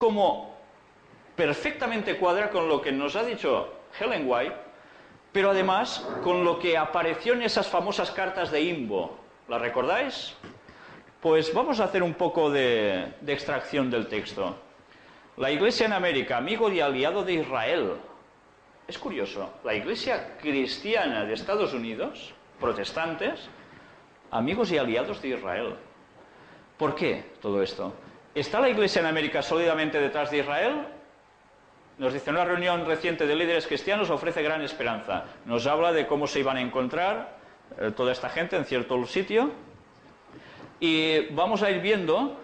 como perfectamente cuadra con lo que nos ha dicho Helen White, pero además con lo que apareció en esas famosas cartas de Imbo. ¿Las recordáis? Pues vamos a hacer un poco de, de extracción del texto. La Iglesia en América, amigo y aliado de Israel. Es curioso, la Iglesia cristiana de Estados Unidos, protestantes, amigos y aliados de Israel. ¿Por qué todo esto? ¿Está la Iglesia en América sólidamente detrás de Israel? Nos dice, una reunión reciente de líderes cristianos ofrece gran esperanza. Nos habla de cómo se iban a encontrar eh, toda esta gente en cierto sitio. Y vamos a ir viendo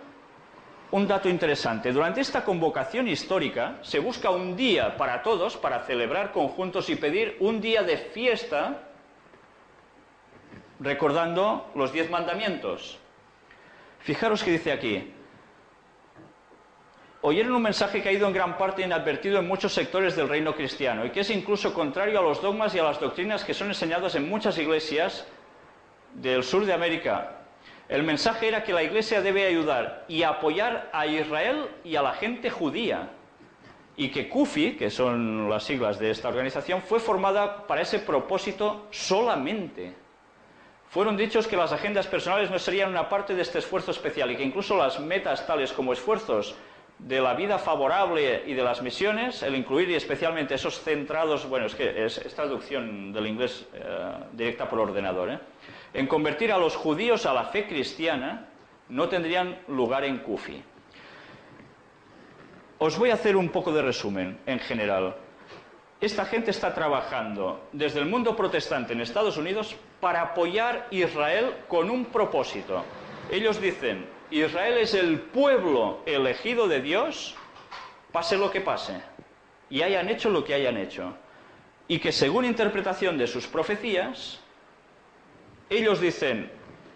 un dato interesante. Durante esta convocación histórica se busca un día para todos, para celebrar conjuntos y pedir un día de fiesta recordando los diez mandamientos. Fijaros que dice aquí, oyeron un mensaje que ha ido en gran parte inadvertido en muchos sectores del reino cristiano y que es incluso contrario a los dogmas y a las doctrinas que son enseñadas en muchas iglesias del sur de América. El mensaje era que la iglesia debe ayudar y apoyar a Israel y a la gente judía y que CUFI, que son las siglas de esta organización, fue formada para ese propósito solamente. Fueron dichos que las agendas personales no serían una parte de este esfuerzo especial y que incluso las metas tales como esfuerzos de la vida favorable y de las misiones, el incluir y especialmente esos centrados, bueno, es que es, traducción del inglés eh, directa por ordenador, ¿eh? en convertir a los judíos a la fe cristiana, no tendrían lugar en Kufi. Os voy a hacer un poco de resumen en general. Esta gente está trabajando desde el mundo protestante en Estados Unidos para apoyar Israel con un propósito. Ellos dicen, Israel es el pueblo elegido de Dios, pase lo que pase, y hayan hecho lo que hayan hecho. Y que según interpretación de sus profecías, ellos dicen,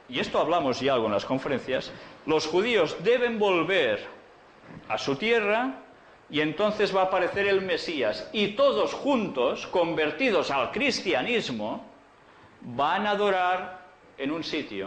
y esto hablamos ya algo en las conferencias, los judíos deben volver a su tierra y entonces va a aparecer el Mesías. Y todos juntos, convertidos al cristianismo, van a adorar en un sitio.